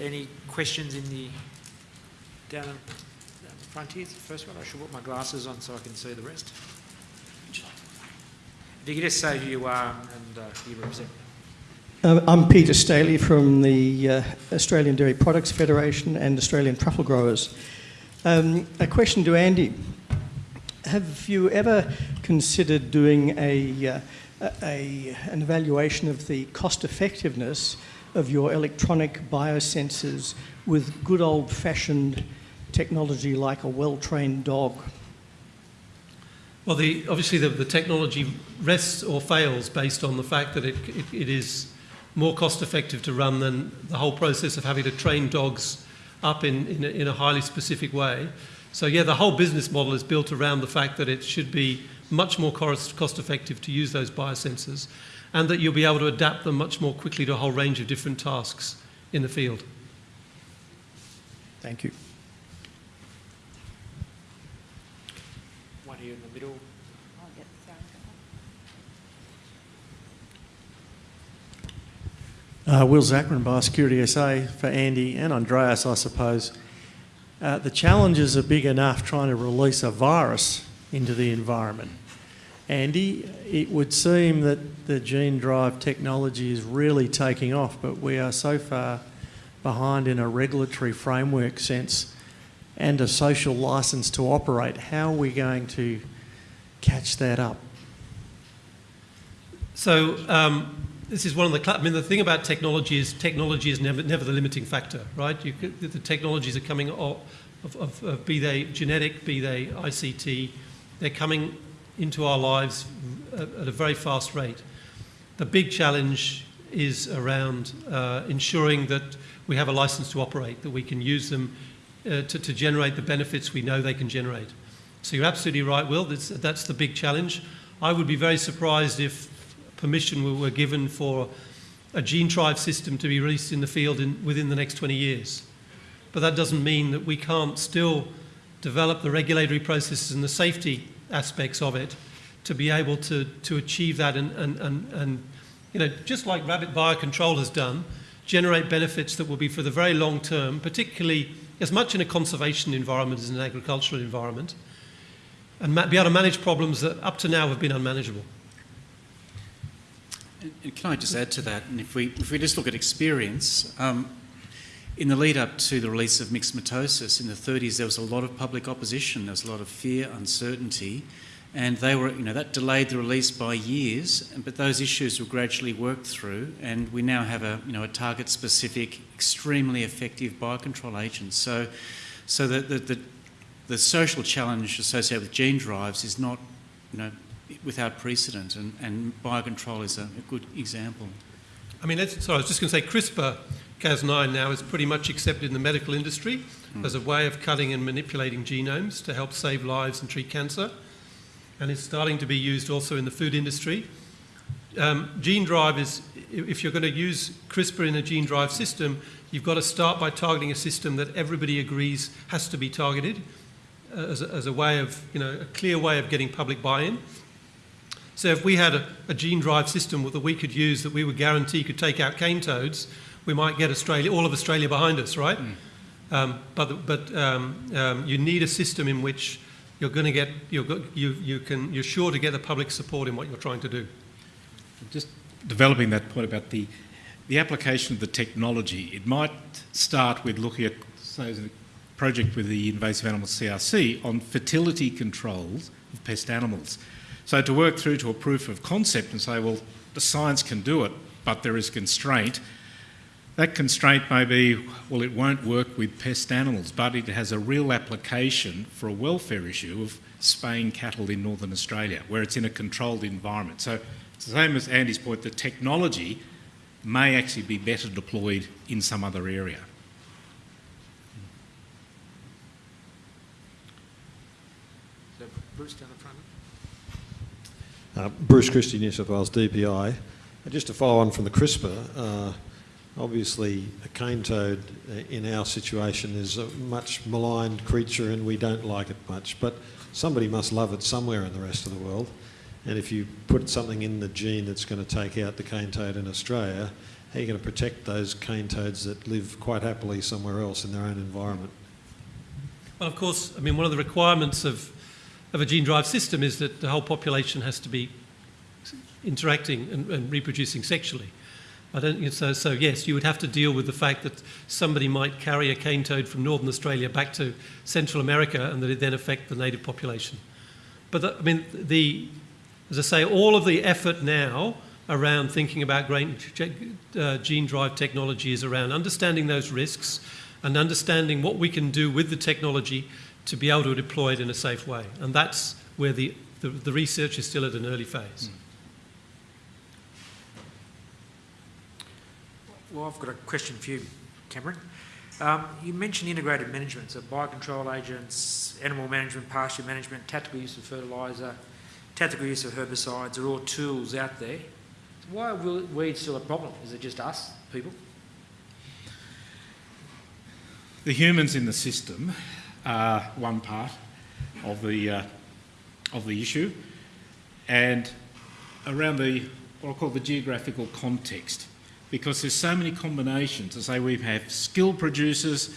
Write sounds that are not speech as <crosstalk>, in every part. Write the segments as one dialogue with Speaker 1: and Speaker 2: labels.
Speaker 1: Any questions in the, down, down the front here, the first one? I should put my glasses on so I can see the rest. If you could just say who you are and uh, who you represent.
Speaker 2: Uh, I'm Peter Staley from the uh, Australian Dairy Products Federation and Australian Truffle Growers. Um, a question to Andy. Have you ever considered doing a, uh, a, an evaluation of the cost effectiveness of your electronic biosensors with good old fashioned technology like a well trained dog?
Speaker 3: Well, the, obviously the, the technology rests or fails based on the fact that it, it, it is more cost effective to run than the whole process of having to train dogs up in, in, a, in a highly specific way. So yeah, the whole business model is built around the fact that it should be much more cost effective to use those biosensors and that you'll be able to adapt them much more quickly to a whole range of different tasks in the field.
Speaker 2: Thank you.
Speaker 1: One here in the middle.
Speaker 4: Uh, Will Zachman, Biosecurity SA, for Andy and Andreas, I suppose. Uh, the challenges are big enough trying to release a virus into the environment. Andy, it would seem that the gene drive technology is really taking off, but we are so far behind in a regulatory framework sense and a social license to operate. How are we going to catch that up?
Speaker 3: So um, this is one of the. I mean, the thing about technology is technology is never never the limiting factor, right? You the technologies are coming of, of, of, be they genetic, be they ICT, they're coming into our lives at a very fast rate. The big challenge is around uh, ensuring that we have a license to operate, that we can use them uh, to, to, generate the benefits we know they can generate. So you're absolutely right, Will. That's, that's the big challenge. I would be very surprised if permission were given for a gene drive system to be released in the field in, within the next 20 years. But that doesn't mean that we can't still develop the regulatory processes and the safety aspects of it to be able to, to achieve that and, and, and, and, you know, just like rabbit biocontrol has done, generate benefits that will be for the very long term, particularly as much in a conservation environment as in an agricultural environment, and be able to manage problems that up to now have been unmanageable.
Speaker 5: And can I just add to that? And if we, if we just look at experience, um, in the lead up to the release of myxomatosis in the 30s, there was a lot of public opposition, there was a lot of fear, uncertainty, and they were, you know, that delayed the release by years. But those issues were gradually worked through, and we now have a, you know, a target-specific, extremely effective biocontrol agent. So, so the, the, the, the social challenge associated with gene drives is not, you know, without precedent, and, and biocontrol is a, a good example.
Speaker 3: I mean, sorry, I was just going to say CRISPR Cas9 now is pretty much accepted in the medical industry mm. as a way of cutting and manipulating genomes to help save lives and treat cancer. And it's starting to be used also in the food industry. Um, gene drive is, if you're going to use CRISPR in a gene drive system, you've got to start by targeting a system that everybody agrees has to be targeted uh, as, a, as a way of, you know, a clear way of getting public buy-in. So if we had a, a, gene drive system that we could use that we would guarantee could take out cane toads, we might get Australia, all of Australia behind us, right? Mm. Um, but but um, um, you need a system in which you're going to get you're, you you can you're sure to get the public support in what you're trying to do.
Speaker 6: Just developing that point about the the application of the technology. It might start with looking at say a project with the invasive animal CRC on fertility controls of pest animals. So to work through to a proof of concept and say, well, the science can do it, but there is constraint. That constraint may be, well, it won't work with pest animals, but it has a real application for a welfare issue of spaying cattle in northern Australia, where it's in a controlled environment. So it's the same as Andy's point, the technology may actually be better deployed in some other area.
Speaker 1: Bruce down the front.
Speaker 7: Uh, Bruce Christie, New South Wales DPI. Just to follow on from the CRISPR, uh, obviously a cane toad uh, in our situation is a much maligned creature and we don't like it much, but somebody must love it somewhere in the rest of the world. And if you put something in the gene that's going to take out the cane toad in Australia, how are you going to protect those cane toads that live quite happily somewhere else in their own environment?
Speaker 3: Well, of course, I mean, one of the requirements of, of a gene drive system is that the whole population has to be interacting and, and reproducing sexually. I don't, so, so yes, you would have to deal with the fact that somebody might carry a cane toad from northern Australia back to Central America and that it then affect the native population. But the, I mean, the, as I say, all of the effort now around thinking about grain, uh, gene drive technology is around understanding those risks and understanding what we can do with the technology to be able to deploy it in a safe way. And that's where the, the, the research is still at an early phase.
Speaker 1: Well, I've got a question for you, Cameron. Um, you mentioned integrated management, so biocontrol agents, animal management, pasture management, tactical use of fertiliser, tactical use of herbicides are all tools out there. Why are weeds still a problem? Is it just us, people?
Speaker 6: The humans in the system are one part of the, uh, of the issue, and around the what I call the geographical context because there's so many combinations. I say, we have skilled producers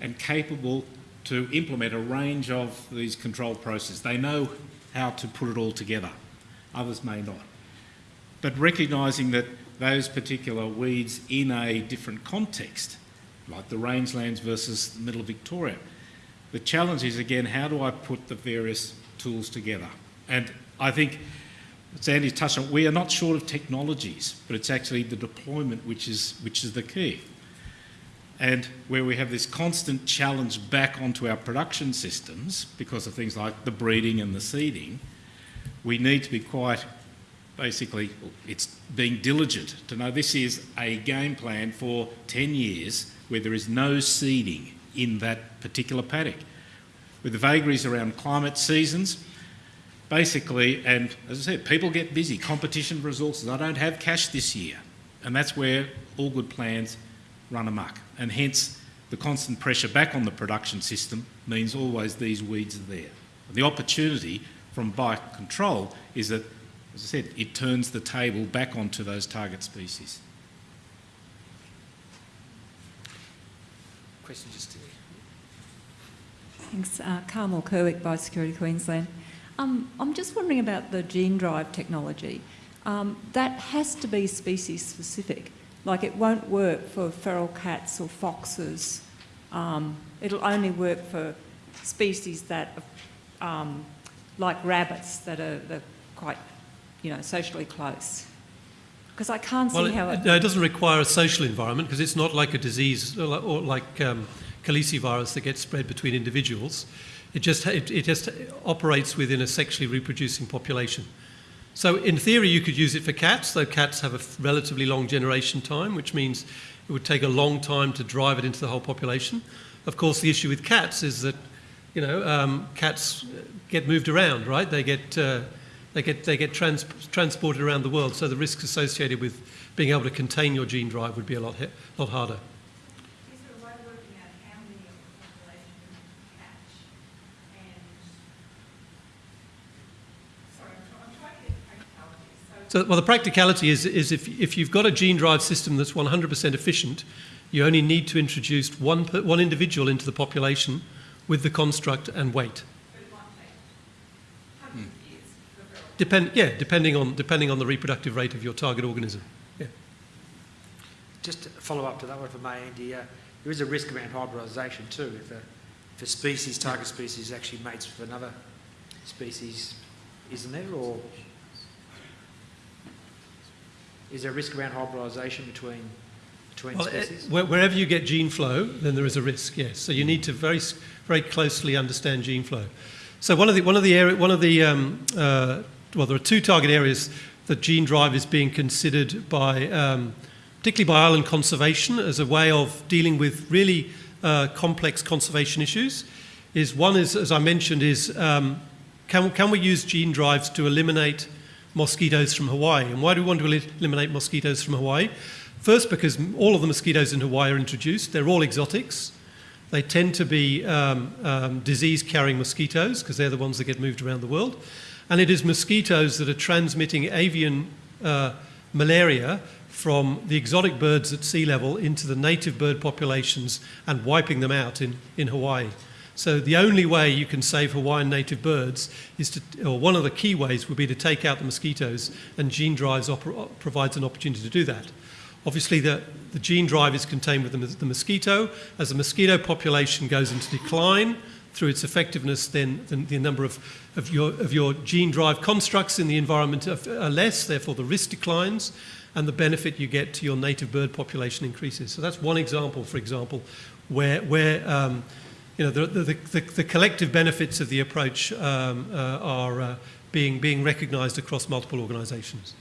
Speaker 6: and capable to implement a range of these control processes. They know how to put it all together. Others may not. But recognising that those particular weeds in a different context, like the rangelands versus the middle of Victoria, the challenge is again, how do I put the various tools together? And I think as Andy touched on, we are not short of technologies, but it's actually the deployment which is, which is the key. And where we have this constant challenge back onto our production systems because of things like the breeding and the seeding, we need to be quite basically, it's being diligent to know this is a game plan for 10 years where there is no seeding in that particular paddock. With the vagaries around climate seasons, basically, and as I said, people get busy, competition for resources. I don't have cash this year. And that's where all good plans run amok. And hence, the constant pressure back on the production system means always these weeds are there. The opportunity from biocontrol is that, as I said, it turns the table back onto those target species.
Speaker 1: Question just here.
Speaker 8: Thanks. Uh, Carmel Kerwick, Biosecurity Queensland. Um, I'm just wondering about the gene drive technology. Um, that has to be species specific. Like it won't work for feral cats or foxes. Um, it'll only work for species that, are, um, like rabbits, that are, quite, you know, socially close. Because I can't see
Speaker 3: well,
Speaker 8: how
Speaker 3: it,
Speaker 8: it...
Speaker 3: it doesn't require a social environment because it's not like a disease or, or like um, calicivirus that gets spread between individuals. It just, it, it just operates within a sexually reproducing population. So in theory, you could use it for cats, though cats have a relatively long generation time, which means it would take a long time to drive it into the whole population. Of course, the issue with cats is that, you know, um, cats get moved around, right? They get, uh, they get, they get trans transported around the world, so the risks associated with being able to contain your gene drive would be a lot, lot harder. So, well, the practicality is, is if, if you've got a gene drive system that's 100% efficient, you only need to introduce one, one individual into the population with the construct and wait. Depend, yeah, depending on, depending on the reproductive rate of your target organism. Yeah.
Speaker 1: Just to follow up to that one for may, Andy, uh, there is a risk around hybridisation too. If a, if a species, target species, actually mates with another species, isn't there? Or is there a risk around hybridisation between, between
Speaker 3: well,
Speaker 1: species?
Speaker 3: It, wherever you get gene flow, then there is a risk, yes. So you need to very, very closely understand gene flow. So one of the, one of the, area, one of the um, uh, well, there are two target areas that gene drive is being considered by, um, particularly by island conservation as a way of dealing with really uh, complex conservation issues. Is one is, as I mentioned, is um, can, can we use gene drives to eliminate mosquitoes from Hawaii. And why do we want to eliminate mosquitoes from Hawaii? First, because all of the mosquitoes in Hawaii are introduced. They're all exotics. They tend to be um, um, disease-carrying mosquitoes because they're the ones that get moved around the world. And it is mosquitoes that are transmitting avian uh, malaria from the exotic birds at sea level into the native bird populations and wiping them out in, in Hawaii. So the only way you can save Hawaiian native birds is to, or one of the key ways would be to take out the mosquitoes, and gene drives provides an opportunity to do that. Obviously, the, the gene drive is contained with the, the mosquito. As the mosquito population goes into decline through its effectiveness, then the, the number of, of, your, of your gene drive constructs in the environment are, are less, therefore the risk declines, and the benefit you get to your native bird population increases. So that's one example, for example, where, where um, you know, the, the, the, the collective benefits of the approach um, uh, are uh, being, being recognised across multiple organisations.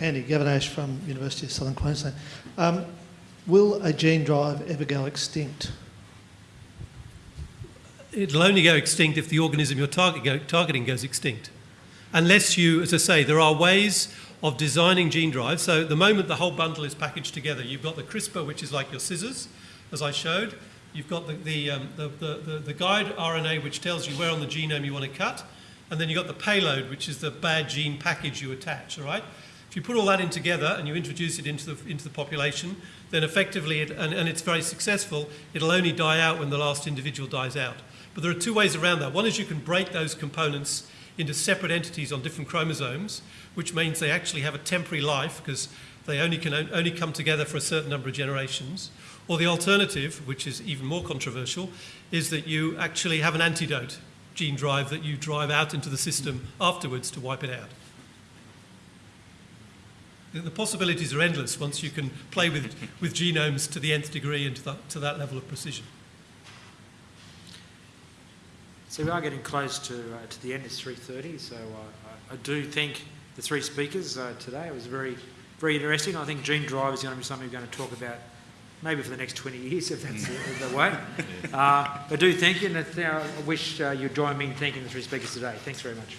Speaker 9: Andy Gavinash from University of Southern Queensland. Um, will a gene drive ever go extinct?
Speaker 3: It'll only go extinct if the organism you're target go, targeting goes extinct. Unless you, as I say, there are ways of designing gene drives. So the moment the whole bundle is packaged together, you've got the CRISPR, which is like your scissors, as I showed. You've got the, the, um, the, the, the, guide RNA, which tells you where on the genome you want to cut. And then you've got the payload, which is the bad gene package you attach, all right? If you put all that in together and you introduce it into the, into the population, then effectively, it, and, and it's very successful, it'll only die out when the last individual dies out. But there are two ways around that. One is you can break those components into separate entities on different chromosomes, which means they actually have a temporary life because they only can only come together for a certain number of generations. Or the alternative, which is even more controversial, is that you actually have an antidote gene drive that you drive out into the system afterwards to wipe it out. The possibilities are endless once you can play with, with genomes to the nth degree and to that, to that level of precision.
Speaker 1: So we are getting close to, uh, to the end. It's 3.30, so uh, I, I do thank the three speakers uh, today. It was very, very interesting. I think gene drive is going to be something we're going to talk about maybe for the next 20 years, <laughs> if that's the, the way. <laughs> Uh, I do thank you, and I wish uh, you'd join me in thanking the three speakers today. Thanks very much.